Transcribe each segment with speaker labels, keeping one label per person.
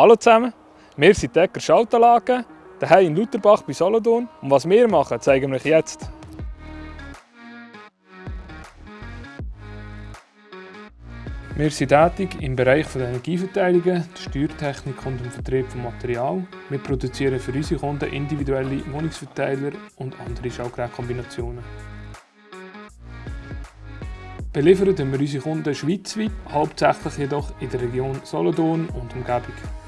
Speaker 1: Hallo zusammen, wir sind Decker Schaltanlagen, daheim in Lutherbach bei Solothurn und was wir machen, zeigen wir euch jetzt. Wir sind tätig im Bereich der Energieverteilungen, der Steuertechnik und dem Vertrieb von Material. Wir produzieren für unsere Kunden individuelle Wohnungsverteiler und andere Schaltgerätkombinationen. Beliefern wir unsere Kunden schweizweit, hauptsächlich jedoch in der Region Solothurn und Umgebung.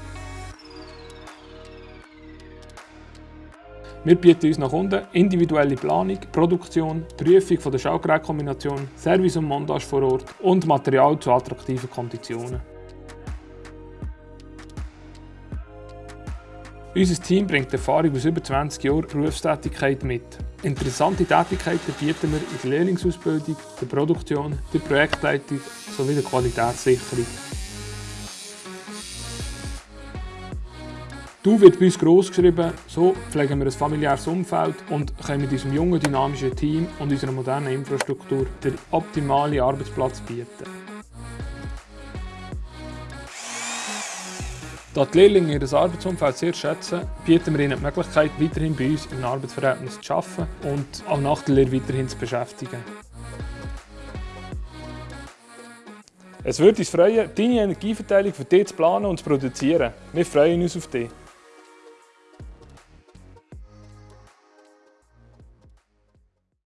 Speaker 1: Wir bieten unseren Kunden individuelle Planung, Produktion, Prüfung der Schaltgerätkombination, Service und Montage vor Ort und Material zu attraktiven Konditionen. Unser Team bringt Erfahrung aus über 20 Jahren Berufstätigkeit mit. Interessante Tätigkeiten bieten wir in der Lehrlingsausbildung, der Produktion, der Projektleitung sowie der Qualitätssicherung. Du wird bei uns gross geschrieben, so pflegen wir ein familiäres Umfeld und können mit unserem jungen, dynamischen Team und unserer modernen Infrastruktur den optimalen Arbeitsplatz bieten. Da die Lehrlinge ihr Arbeitsumfeld sehr schätzen, bieten wir ihnen die Möglichkeit, weiterhin bei uns im Arbeitsverhältnis zu arbeiten und auch nach der Lehre weiterhin zu beschäftigen. Es würde uns freuen, deine Energieverteilung für dich zu planen und zu produzieren. Wir freuen uns auf dich.